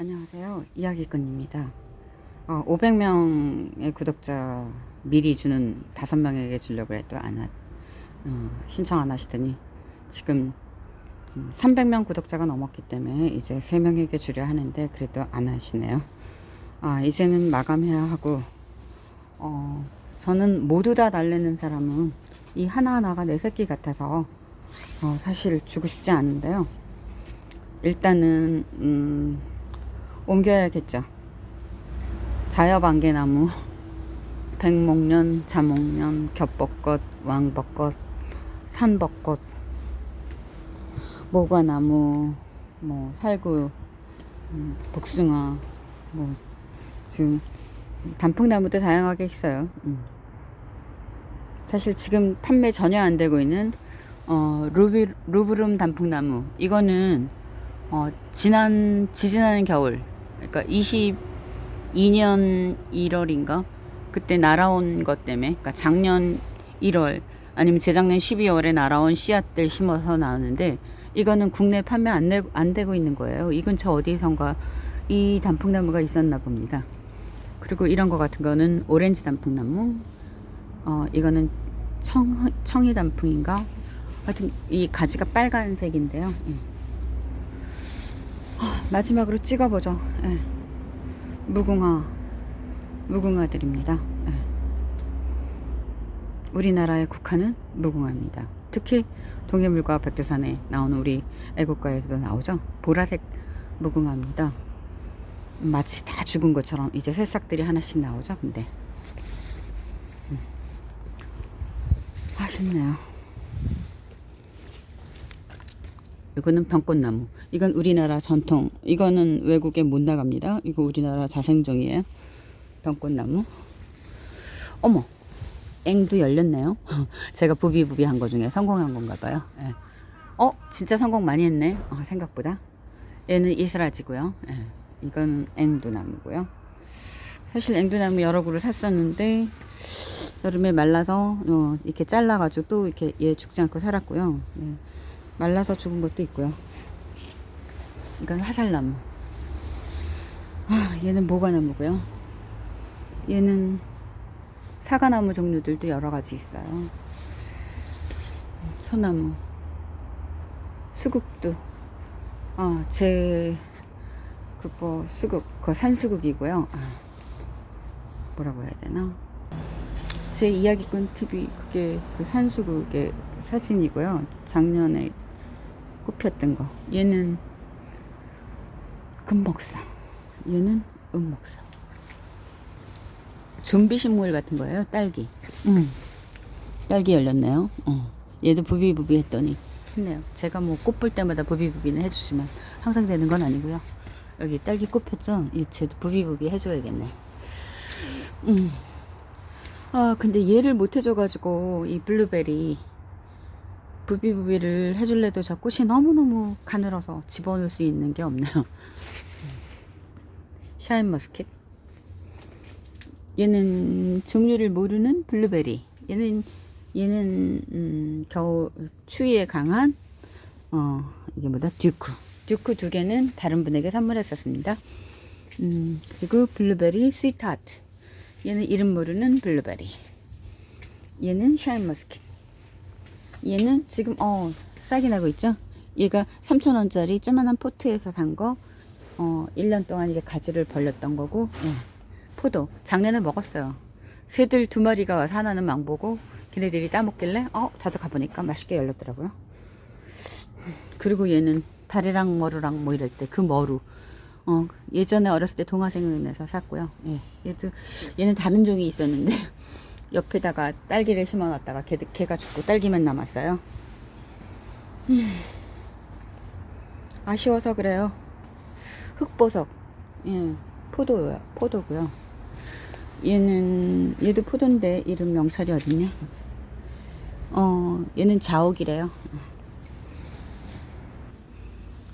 안녕하세요. 이야기꾼입니다. 어, 500명의 구독자 미리 주는 5명에게 주려고 해도 안 하, 어, 신청 안 하시더니 지금 300명 구독자가 넘었기 때문에 이제 3명에게 주려 하는데 그래도 안 하시네요. 아, 이제는 마감해야 하고 어, 저는 모두 다 달래는 사람은 이 하나하나가 내 새끼 같아서 어, 사실 주고 싶지 않은데요. 일단은 음, 옮겨야겠죠. 자여방개나무, 백목련, 자목련, 겹벚꽃, 왕벚꽃, 산벚꽃, 모과나무, 뭐 살구, 음, 복숭아, 뭐 지금 단풍나무도 다양하게 있어요. 음. 사실 지금 판매 전혀 안 되고 있는 어, 루비, 루브룸 단풍나무 이거는 어, 지난 지지난 겨울 그러니까 22년 1월인가 그때 날아온 것 때문에 그러니까 작년 1월 아니면 재작년 12월에 날아온 씨앗들 심어서 나왔는데 이거는 국내 판매 안, 내, 안 되고 있는 거예요. 이 근처 어디선가 이 단풍나무가 있었나 봅니다. 그리고 이런 거 같은 거는 오렌지 단풍나무 어 이거는 청, 청이 단풍인가 하여튼 이 가지가 빨간색인데요. 예. 마지막으로 찍어보죠. 예. 무궁화, 무궁화들입니다. 예. 우리나라의 국화는 무궁화입니다. 특히 동해물과 백두산에 나오는 우리 애국가에서도 나오죠. 보라색 무궁화입니다. 마치 다 죽은 것처럼 이제 새싹들이 하나씩 나오죠. 근데 음. 아쉽네요. 이거는 병꽃나무. 이건 우리나라 전통. 이거는 외국에 못 나갑니다. 이거 우리나라 자생종이에요. 병꽃나무. 어머, 앵도 열렸네요. 제가 부비부비 한 거 중에 성공한 건가 봐요. 예. 어, 진짜 성공 많이 했네. 어, 생각보다. 얘는 이스라지고요. 예. 이건 앵두나무고요. 사실 앵두나무 여러 그루 샀었는데 여름에 말라서 어, 이렇게 잘라가지고 또 이렇게 얘 죽지 않고 살았고요. 예. 말라서 죽은 것도 있고요. 이건 화살나무. 아, 얘는 모과나무고요. 얘는 사과나무 종류들도 여러 가지 있어요. 소나무, 수국도. 아, 제 그거 수국, 그거 산수국이고요. 아, 뭐라고 해야 되나? 제 이야기꾼 TV 그게 그 산수국의 사진이고요. 작년에 꽃폈던 거. 얘는 금목사. 얘는 은목사. 좀비 식물 같은 거예요. 딸기. 음. 딸기 열렸네요. 어. 얘도 부비부비 했더니 했네요. 제가 뭐 꽃 볼 때마다 부비부비는 해주지만 항상 되는 건 아니고요. 여기 딸기 꽃 폈죠? 이 쟤도 부비부비 해줘야겠네. 음. 아 근데 얘를 못 해줘가지고 이 블루베리 부비부비를 해줄래도 저 꽃이 너무너무 가늘어서 집어넣을 수 있는 게 없네요. 샤인머스켓 얘는 종류를 모르는 블루베리. 얘는 얘는 음, 겨우 추위에 강한 어 이게 뭐다? 듀크. 듀크 두 개는 다른 분에게 선물했었습니다. 음, 그리고 블루베리 스위트하트. 얘는 이름 모르는 블루베리. 얘는 샤인머스켓 얘는 지금 어 싹이 나고 있죠? 얘가 3,000원짜리 조만한 포트에서 산거 어 1년 동안 이게 가지를 벌렸던 거고 예. 포도. 작년에 먹었어요. 새들 두 마리가 와서 하나는 망보고 걔네들이 따먹길래 어 다들 가보니까 맛있게 열렸더라고요. 그리고 얘는 다리랑 머루랑 뭐 이럴 때 그 머루. 어 예전에 어렸을 때 동화 생각나서 샀고요. 예. 얘도 얘는 다른 종이 있었는데 옆에다가 딸기를 심어놨다가 걔, 걔가 죽고 딸기만 남았어요. 음, 아쉬워서 그래요. 흑보석, 예, 포도요, 포도고요. 얘는 얘도 포도인데 이름 명찰이 어딨냐? 어, 얘는 자옥이래요.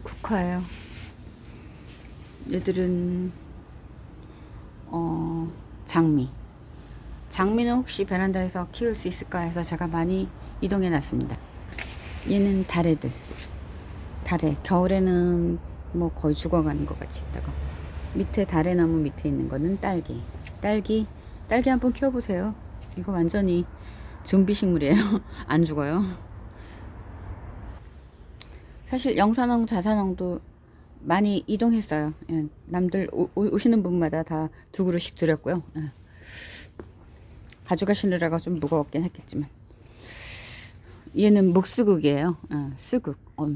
국화예요. 얘들은 어 장미. 장미는 혹시 베란다에서 키울 수 있을까 해서 제가 많이 이동해 놨습니다. 얘는 다래들. 다래. 겨울에는 뭐 거의 죽어가는 것 같이 있다가 밑에 다래나무 밑에 있는 거는 딸기 딸기 딸기 한번 키워보세요 이거 완전히 좀비 식물이에요 안 죽어요 사실 영산홍 자산홍도 많이 이동했어요 예, 남들 오, 오- 오시는 분마다 다 두 그루씩 드렸고요 예. 가져가시느라가 좀 무거웠긴 했겠지만. 얘는 목수국이에요. 예, 수국 어.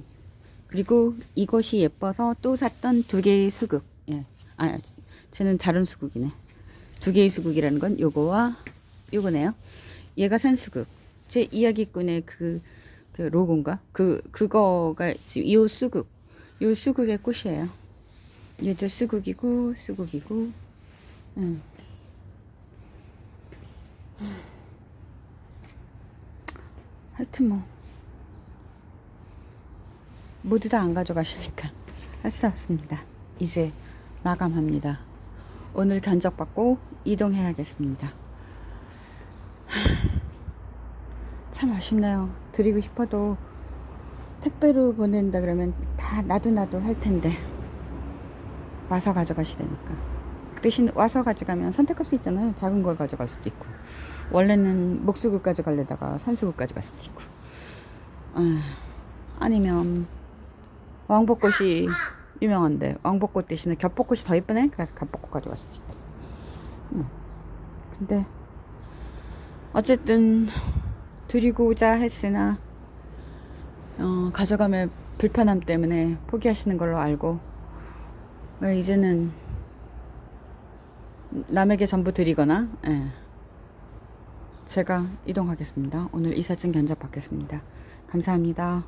그리고 이것이 예뻐서 또 샀던 두 개의 수국 예. 아 쟤는 다른 수국이네. 두 개의 수국이라는 건 요거와 요거네요. 얘가 산수국 제 이야기꾼의 그, 그 로고인가? 그 그거가 지금 이 수국 요 수국의 꽃이에요. 얘도 수국이고 수국이고. 음. 하여튼 뭐 모두 다 안 가져가시니까 할 수 없습니다. 이제 마감합니다. 오늘 견적받고 이동해야겠습니다. 하, 참 아쉽네요. 드리고 싶어도 택배로 보낸다 그러면 다 나도 나도 할 텐데 와서 가져가시라니까. 그 대신 와서 가져가면 선택할 수 있잖아요. 작은 걸 가져갈 수도 있고 원래는 목수국 가져가려다가 산수국 가져갈 수도 있고 아, 아니면 왕벚꽃이 유명한데 왕벚꽃 대신에 겹벚꽃이 더 이쁘네 그래서 겹벚꽃 가져갈 수도 있고 뭐. 근데 어쨌든 드리고자 했으나 어, 가져가면 불편함 때문에 포기하시는 걸로 알고 어, 이제는 남에게 전부 드리거나 예. 제가 이동하겠습니다. 오늘 이삿짐 견적 받겠습니다. 감사합니다.